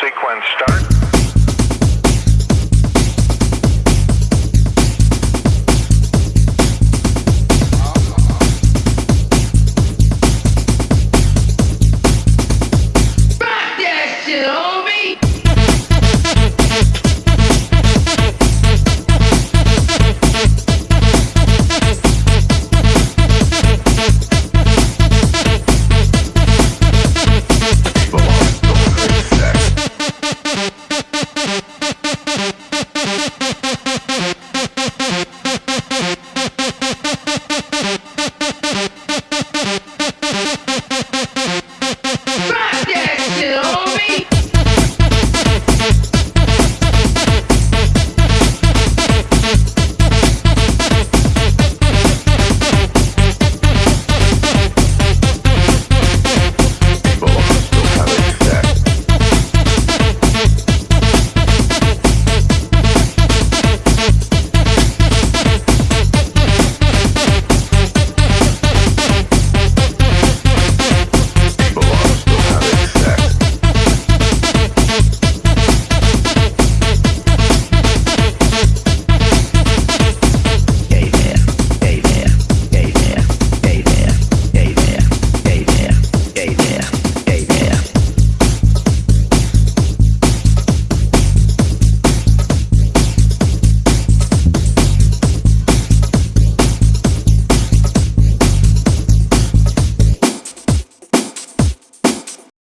sequence start.